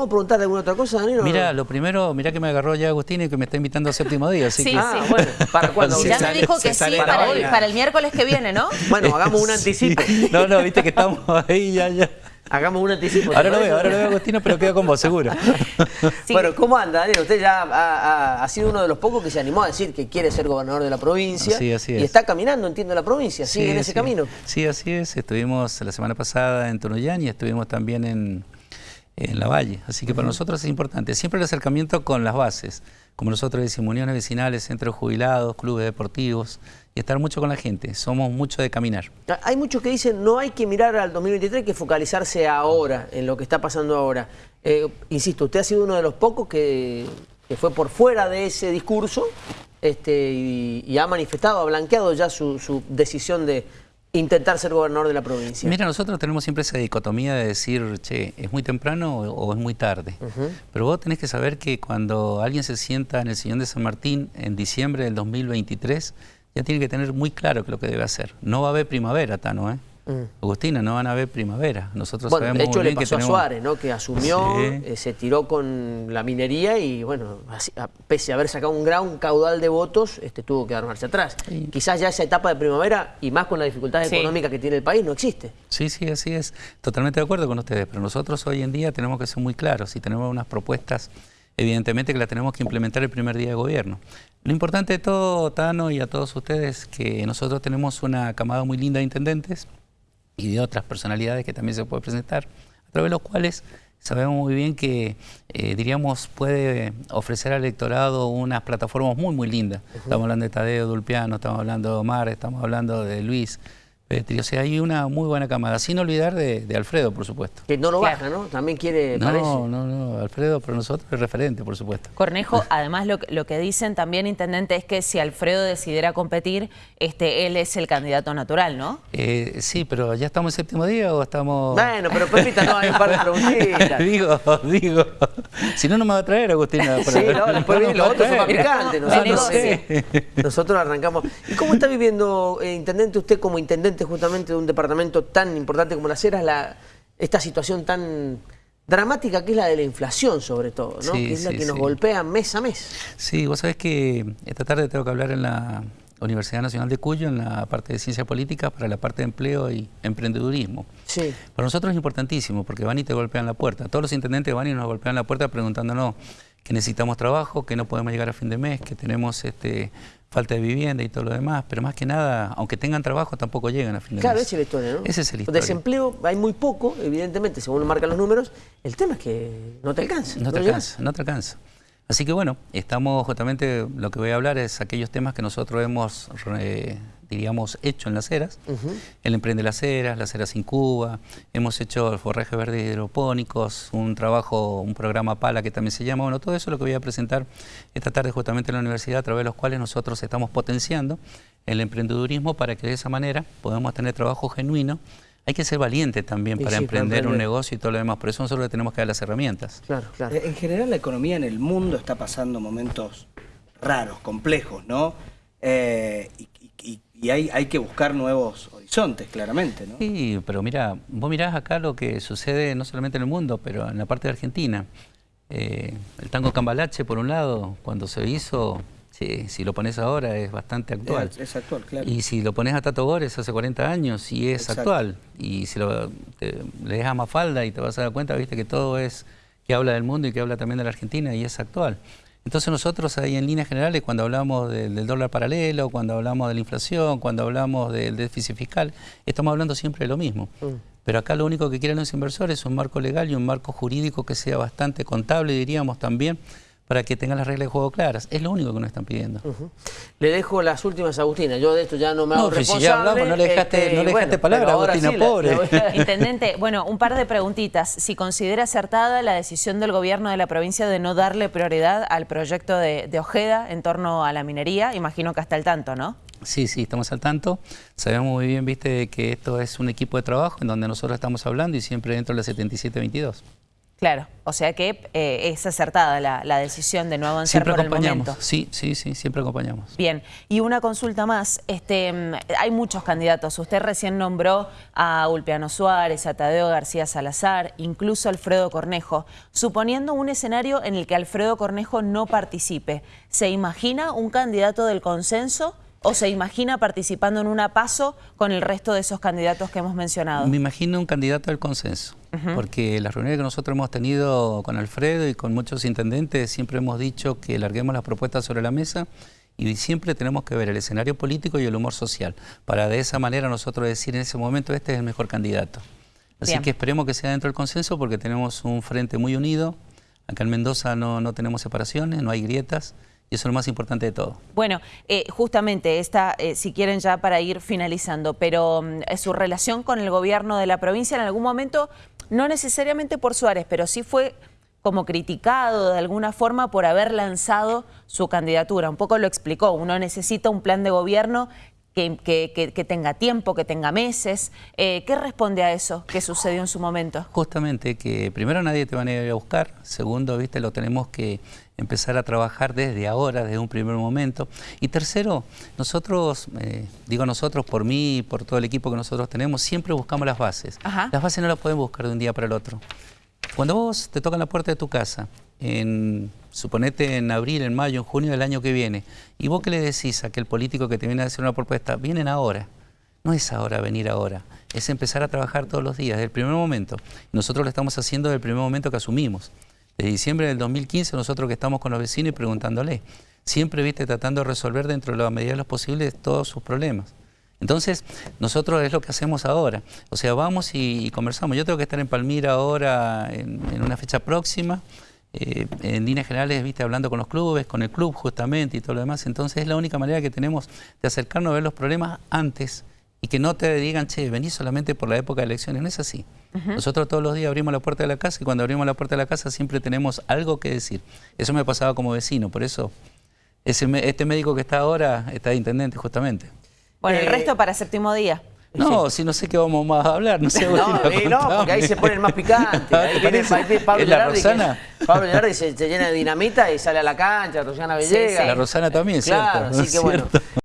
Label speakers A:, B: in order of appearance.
A: podemos preguntar alguna otra cosa, Danilo?
B: Mira, lo primero, mira que me agarró ya Agustín y que me está invitando al séptimo día. Así
C: Sí,
B: que...
A: Ah, bueno, ¿para cuándo?
C: Y ya me dijo que sí para el, para el miércoles que viene, ¿no?
A: Bueno, hagamos un anticipo.
B: No, no, viste que estamos ahí ya, ya.
A: Hagamos un anticipo. ¿te
B: Ahora lo veo, ahora lo veo Agustino, pero queda con vos, seguro.
C: Sí.
A: Bueno, ¿cómo anda, Daniel? Usted ya ha, ha- ha sido uno de los pocos que se animó a decir que quiere ser gobernador de la provincia.
B: Sí, así
A: Y
B: es.
A: está caminando, entiendo, la provincia. Sigue
B: Sí,
A: en ese
B: sí.
A: camino.
B: Sí, así es. Estuvimos la semana pasada en Tunuyán y estuvimos también en, en La Valle. Así que para nosotros es importante. Siempre el acercamiento con las bases. Como nosotros decimos, uniones vecinales, centros jubilados, clubes deportivos. Y estar mucho con la gente. Somos mucho de caminar.
A: Hay muchos que dicen no hay que mirar al 2023, hay que focalizarse ahora, en lo que está pasando ahora. Eh, insisto, usted ha sido uno de los pocos que, que fue por fuera de ese discurso este, y, y ha manifestado, ha blanqueado ya su, su decisión de intentar ser gobernador de la provincia.
B: Mira, nosotros tenemos siempre esa dicotomía de decir, che, ¿es muy temprano o, o es muy tarde? Pero vos tenés que saber que cuando alguien se sienta en el sillón de San Martín en diciembre del 2023, ya tiene que tener muy claro qué es lo que debe hacer. No va a haber primavera, Tano, ¿eh? Agustina, no van a haber primavera. Nosotros
A: Bueno,
B: sabemos
A: de hecho
B: muy
A: le pasó a
B: tenemos...
A: Suárez, ¿no? Que asumió,
B: Sí.
A: eh, se tiró con la minería y bueno, así- a- pese a haber sacado un gran caudal de votos, este, tuvo que dar marcha atrás. Quizás ya esa etapa de primavera, y más con las dificultades
C: Sí.
A: económicas que tiene el país, no existe.
B: Sí, sí, así es. Totalmente de acuerdo con ustedes, pero nosotros hoy en día tenemos que ser muy claros y tenemos unas propuestas, evidentemente que las tenemos que implementar el primer día de gobierno. Lo importante de todo, Tano, y a todos ustedes, que nosotros tenemos una camada muy linda de intendentes y de otras personalidades que también se puede presentar, a través de los cuales sabemos muy bien que, eh, diríamos, puede ofrecer al electorado unas plataformas muy, muy lindas. Estamos hablando de Tadeo Dulpiano, estamos hablando de Omar, estamos hablando de Luis Petri. O sea, hay una muy buena camada, sin olvidar de, de Alfredo, por supuesto.
A: Que no lo
C: Claro.
A: baja, ¿no? También quiere, parece.
B: No, no, no, Alfredo para nosotros es referente, por supuesto.
C: Cornejo, además lo, que- lo que dicen también, intendente, es que si Alfredo decidiera competir, este, él es el candidato natural, ¿no?
B: Eh, sí, pero ¿ya estamos en séptimo día o estamos...?
A: Bueno, pero Pepita, no, hay un par de preguntitas.
B: digo, digo. Si no, no me va a traer Agustina.
A: Sí, no, después
B: No
A: los otros son picantes.
C: Ah,
A: Nosotros,
C: no
A: eh, nosotros arrancamos. ¿Y cómo está viviendo, eh, intendente, usted como intendente justamente de un departamento tan importante como Las Heras, la, esta situación tan dramática que es la de la inflación, sobre todo, ¿no?
B: Sí,
A: que es la que nos
B: sí.
A: golpea mes a mes.
B: Sí, vos sabés que esta tarde tengo que hablar en la Universidad Nacional de Cuyo, en la parte de Ciencia Política, para la parte de empleo y emprendedurismo.
A: Sí.
B: Para nosotros es importantísimo porque van y te golpean la puerta. Todos los intendentes van y nos golpean la puerta preguntándonos que necesitamos trabajo, que no podemos llegar a fin de mes, que tenemos este, falta de vivienda y todo lo demás. Pero más que nada, aunque tengan trabajo, tampoco llegan a fin de
A: Claro,
B: mes.
A: esa es la historia, ¿no?
B: Esa es la historia.
A: Desempleo hay muy poco, evidentemente, según lo marcan los números. El tema es que no te alcanza.
B: No te
A: llegas.
B: alcanza, no te alcanza. Así que bueno, estamos justamente, lo que voy a hablar es aquellos temas que nosotros hemos, eh, diríamos, hecho en las eras. El Emprende las Eras, las Eras sin Cuba, hemos hecho el forraje verde hidropónicos, un trabajo, un programa PALA que también se llama, bueno, todo eso es lo que voy a presentar esta tarde justamente en la universidad, a través de los cuales nosotros estamos potenciando el emprendedurismo para que de esa manera podamos tener trabajo genuino. Hay que ser valiente también para
A: sí, para
B: emprender un negocio y todo lo demás, por eso nosotros le tenemos que dar las herramientas.
A: Claro, claro.
D: Eh, En general la economía en el mundo está pasando momentos raros, complejos, ¿no? Eh, y y- y hay, hay que buscar nuevos horizontes, claramente, ¿no?
B: Sí, pero mira, vos mirás acá lo que sucede no solamente en el mundo, pero en la parte de Argentina. Eh, el tango cambalache, por un lado, cuando se hizo, sí, si lo pones ahora es bastante actual.
D: Es, es actual, claro.
B: Y si lo pones a Tato Gores hace 40 años y es
D: Exacto.
B: actual. Y si lo, te, lees a Mafalda y te vas a dar cuenta, viste que todo es que habla del mundo y que habla también de la Argentina y es actual. Entonces nosotros ahí en líneas generales, cuando hablamos del, del dólar paralelo, cuando hablamos de la inflación, cuando hablamos del déficit fiscal, estamos hablando siempre de lo mismo. Pero acá lo único que quieren los inversores es un marco legal y un marco jurídico que sea bastante contable, diríamos también, para que tengan las reglas de juego claras. Es lo único que nos están pidiendo.
A: Le dejo las últimas a Agustina. Yo de esto ya no me hago
B: No, pero si
A: responsable.
B: ya hablamos, no le dejaste-
A: este,
B: no le dejaste palabra, Agustina,
A: sí
B: pobre.
A: la voy a-
C: Intendente, bueno, un par de preguntitas. Si considera acertada la decisión del gobierno de la provincia de no darle prioridad al proyecto de, de Ojeda en torno a la minería, imagino que hasta el tanto, ¿no?
B: Sí, sí, estamos al tanto. Sabemos muy bien, viste, que esto es un equipo de trabajo en donde nosotros estamos hablando y siempre dentro de la 7722.
C: Claro, o sea que eh, es acertada la, la, decisión de no avanzar
B: siempre
C: por el
B: acompañamos.
C: momento.
B: Sí, sí, sí, siempre acompañamos.
C: Bien, y una consulta más. Este, hay muchos candidatos. Usted recién nombró a Ulpiano Suárez, a Tadeo García Salazar, incluso Alfredo Cornejo. Suponiendo un escenario en el que Alfredo Cornejo no participe, ¿se imagina un candidato del consenso? ¿O se imagina participando en una paso con el resto de esos candidatos que hemos mencionado?
B: Me imagino un candidato del consenso, uh -huh. porque las reuniones que nosotros hemos tenido con Alfredo y con muchos intendentes siempre hemos dicho que larguemos las propuestas sobre la mesa y siempre tenemos que ver el escenario político y el humor social, para de esa manera nosotros decir en ese momento este es el mejor candidato. Así Bien. que esperemos que sea dentro del consenso porque tenemos un frente muy unido, acá en Mendoza no, no tenemos separaciones, no hay grietas, y eso es lo más importante de todo.
C: Bueno, eh, justamente esta, eh, si quieren ya para ir finalizando, pero eh, su relación con el gobierno de la provincia en algún momento, no necesariamente por Suárez, pero sí fue como criticado de alguna forma por haber lanzado su candidatura. Un poco lo explicó, uno necesita un plan de gobierno que, que, que, tenga tiempo, que tenga meses. Eh, ¿Qué responde a eso que sucedió en su momento?
B: Justamente que primero nadie te va a ir a buscar, segundo, viste, lo tenemos que empezar a trabajar desde ahora, desde un primer momento. Y tercero, nosotros, eh, digo nosotros, por mí, por todo el equipo que nosotros tenemos, siempre buscamos las bases.
C: Ajá.
B: Las bases no las pueden buscar de un día para el otro. Cuando vos te tocan la puerta de tu casa, en, suponete en abril, en mayo, en junio del año que viene, y vos que le decís a aquel político que te viene a hacer una propuesta, vienen ahora. No es ahora venir ahora, es empezar a trabajar todos los días, desde el primer momento. Nosotros lo estamos haciendo desde el primer momento que asumimos. Desde diciembre del 2015 nosotros que estamos con los vecinos y preguntándole, siempre viste tratando de resolver dentro de la medida de los posibles todos sus problemas. Entonces, nosotros es lo que hacemos ahora. O sea, vamos y, y conversamos. Yo tengo que estar en Palmira ahora en, en una fecha próxima. Eh, en líneas generales, viste, hablando con los clubes, con el club justamente y todo lo demás. Entonces, es la única manera que tenemos de acercarnos a ver los problemas antes y que no te digan, che, venís solamente por la época de elecciones. No es así. Uh -huh. Nosotros todos los días abrimos la puerta de la casa y cuando abrimos la puerta de la casa siempre tenemos algo que decir. Eso me pasaba como vecino, por eso ese, este médico que está ahora está de intendente justamente.
C: Bueno, el resto para séptimo día.
B: No, sí. si no sé qué vamos más a hablar, no sé.
A: No, eh, no, porque ahí se pone el más picante. Ahí viene Pablo
B: la Rosana?
A: Que, Pablo Gerardi se, se, llena de dinamita y sale a la cancha, Rosana Villegas.
B: Sí, sí. La Rosana también,
A: claro,
B: ¿cierto?
A: Así que bueno.